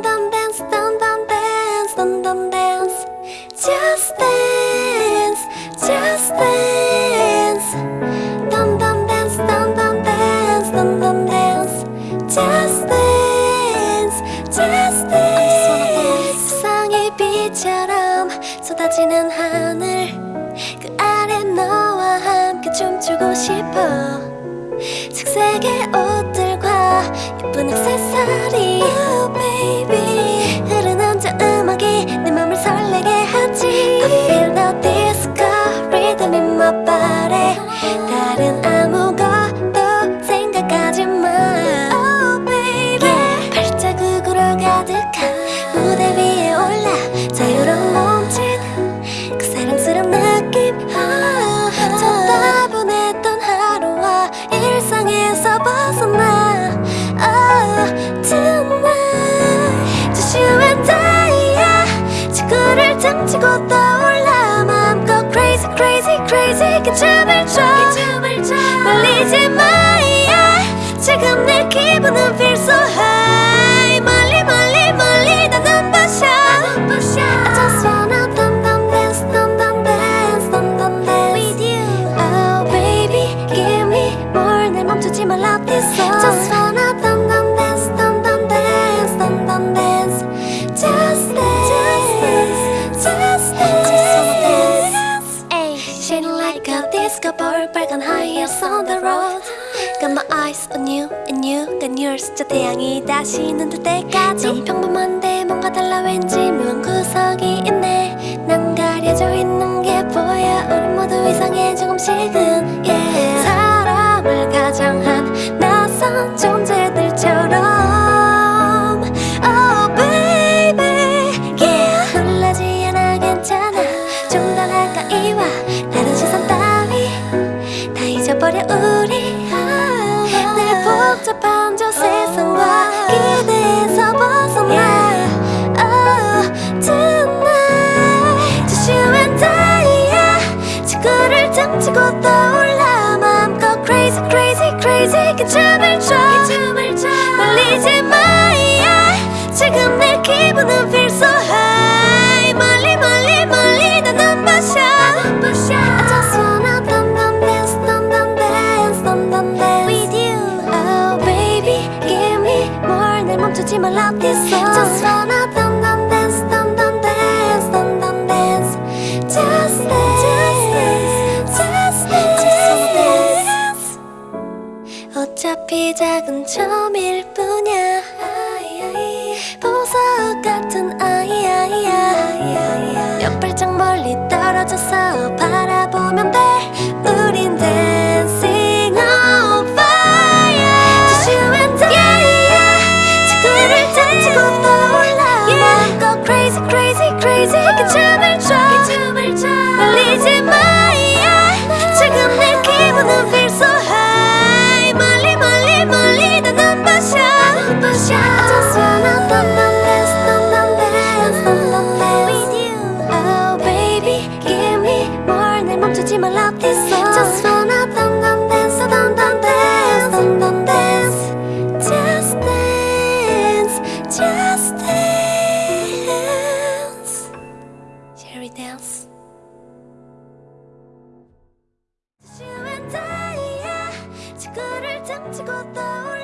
Dum dance, dum dance, dum dance. Just dance, just dance. Dum dance, dum dance, dum dance. Just dance, just dance. 세상의 빛처럼 쏟아지는 하늘 그 아래 너와 함께 춤추고 싶어 색색의 옷들과 예쁜 액세서리 무대 위에 올라 자유로운 몸짓. 그 사랑스러운 느낌. 아, 저 따분했던 하루와 일상에서 벗어나. oh, tonight Just you and I. 지구를 장치고 떠올라. 마음껏 crazy crazy crazy. 그 춤을 춰 말리지 마 yeah. 지금 내 기분은 feel so high like a disco ball 빨간 heels on the road Got my eyes on you and you got yours 저 태양이 다시 눈뜰 때까지 넌 평범한데 뭔가 달라 왠지 묘한 구석이 있네 난 가려져 있는 게 보여 우리 모두 이상해 조금씩은 yeah. 지금 내 기분은 feel so high 멀리 멀리 멀리 다 눈부셔 I just wanna dum dum dance dum dum dance dum dum dance with you Oh baby give me more 날 멈추지 말라 this song Just wanna 멀리 떨어져서 바라보면 details. You and I, yeah. 지구를 점치고 떠올라.